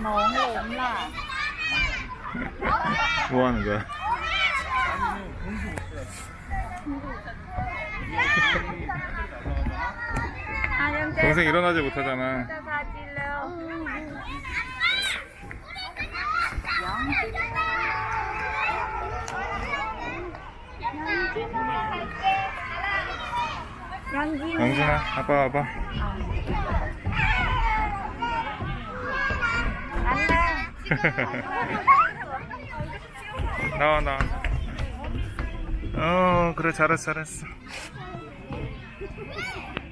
nón lụm là 뭐 하는 거야? 동생 일어나지 못하잖아. 영준아, 아빠 와봐. 나와, 나와. 어, 그래, 잘했어, 잘했어.